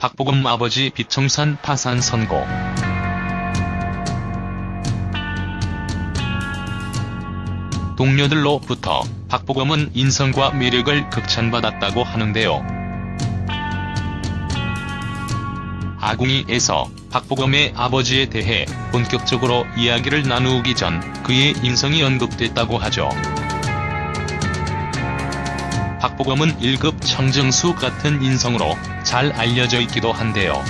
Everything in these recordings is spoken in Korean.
박보검 아버지 비청산 파산 선고. 동료들로부터 박보검은 인성과 매력을 극찬받았다고 하는데요. 아궁이에서 박보검의 아버지에 대해 본격적으로 이야기를 나누기 전 그의 인성이 언급됐다고 하죠. 박보검은 1급 청정수 같은 인성으로 잘 알려져 있기도 한데요.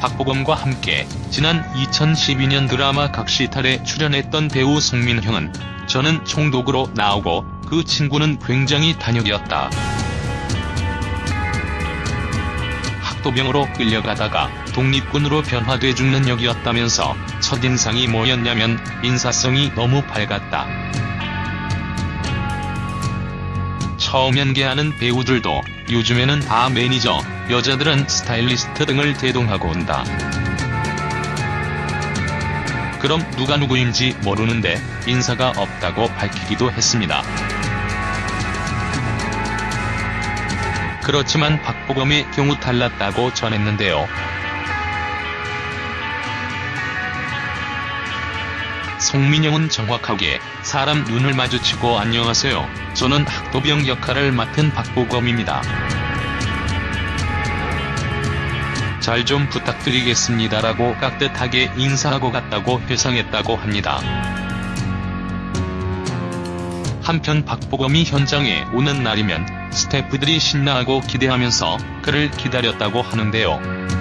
박보검과 함께 지난 2012년 드라마 각시탈에 출연했던 배우 송민형은 저는 총독으로 나오고 그 친구는 굉장히 단역이었다. 학도병으로 끌려가다가 독립군으로 변화돼 죽는 역이었다면서 첫인상이 뭐였냐면 인사성이 너무 밝았다. 처음 연기하는 배우들도 요즘에는 다 매니저, 여자들은 스타일리스트 등을 대동하고 온다. 그럼 누가 누구인지 모르는데 인사가 없다고 밝히기도 했습니다. 그렇지만 박보검의 경우 달랐다고 전했는데요. 송민영은 정확하게 사람 눈을 마주치고 안녕하세요. 저는 학도병 역할을 맡은 박보검입니다. 잘 좀 부탁드리겠습니다라고 깍듯하게 인사하고 갔다고 회상했다고 합니다. 한편 박보검이 현장에 오는 날이면 스태프들이 신나하고 기대하면서 그를 기다렸다고 하는데요.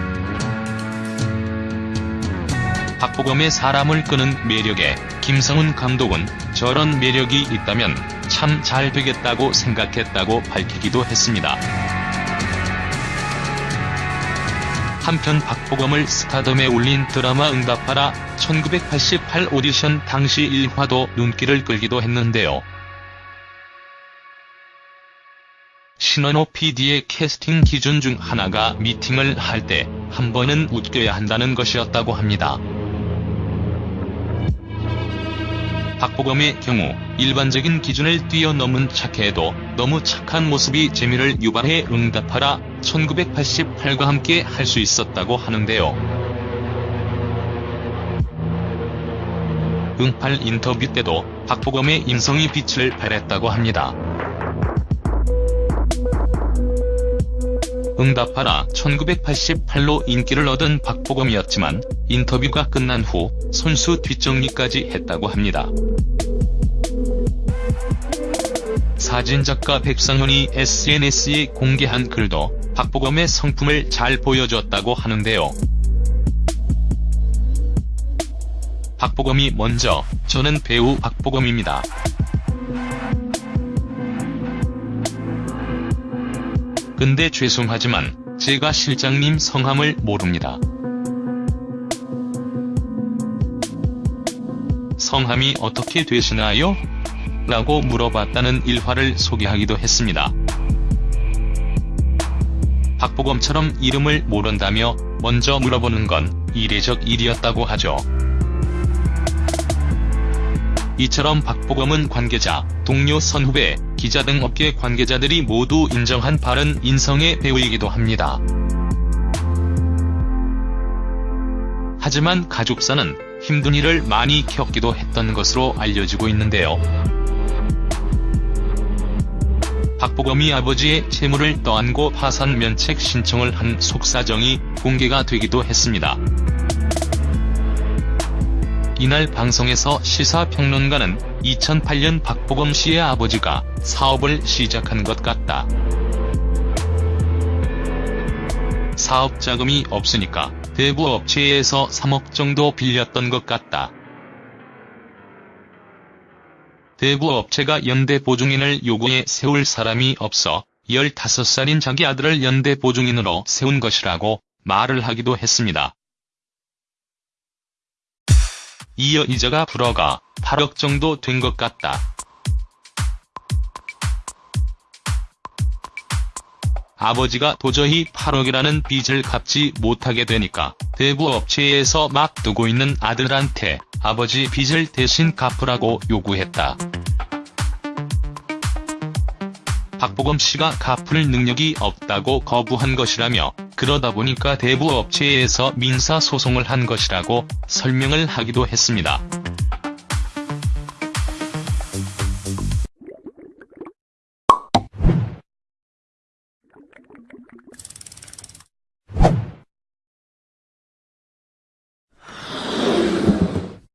박보검의 사람을 끄는 매력에 김성훈 감독은 저런 매력이 있다면 참 잘 되겠다고 생각했다고 밝히기도 했습니다. 한편 박보검을 스타덤에 올린 드라마 응답하라 1988 오디션 당시 일화도 눈길을 끌기도 했는데요. 신원호 PD의 캐스팅 기준 중 하나가 미팅을 할 때 한 번은 웃겨야 한다는 것이었다고 합니다. 박보검의 경우 일반적인 기준을 뛰어넘은 착해도 너무 착한 모습이 재미를 유발해 응답하라 1988과 함께 할 수 있었다고 하는데요. 응팔 인터뷰 때도 박보검의 인성이 빛을 발했다고 합니다. 응답하라 1988로 인기를 얻은 박보검이었지만 인터뷰가 끝난 후 손수 뒷정리까지 했다고 합니다. 사진작가 백상현이 SNS에 공개한 글도 박보검의 성품을 잘 보여줬다고 하는데요. 박보검이 먼저 저는 배우 박보검입니다. 근데 죄송하지만 제가 실장님 성함을 모릅니다. 성함이 어떻게 되시나요? 라고 물어봤다는 일화를 소개하기도 했습니다. 박보검처럼 이름을 모른다며 먼저 물어보는 건 이례적 일이었다고 하죠. 이처럼 박보검은 관계자, 동료 선후배, 기자 등 업계 관계자들이 모두 인정한 바른 인성의 배우이기도 합니다. 하지만 가족사는 힘든 일을 많이 겪기도 했던 것으로 알려지고 있는데요. 박보검이 아버지의 채무를 떠안고 파산 면책 신청을 한 속사정이 공개가 되기도 했습니다. 이날 방송에서 시사평론가는 2008년 박보검 씨의 아버지가 사업을 시작한 것 같다. 사업 자금이 없으니까 대부 업체에서 3억 정도 빌렸던 것 같다. 대부 업체가 연대 보증인을 요구해 세울 사람이 없어 15살인 자기 아들을 연대 보증인으로 세운 것이라고 말을 하기도 했습니다. 이어 이자가 불어가 8억 정도 된 것 같다. 아버지가 도저히 8억이라는 빚을 갚지 못하게 되니까 대부 업체에서 막 두고 있는 아들한테 아버지 빚을 대신 갚으라고 요구했다. 박보검 씨가 갚을 능력이 없다고 거부한 것이라며 그러다 보니까 대부 업체에서 민사소송을 한 것이라고 설명을 하기도 했습니다.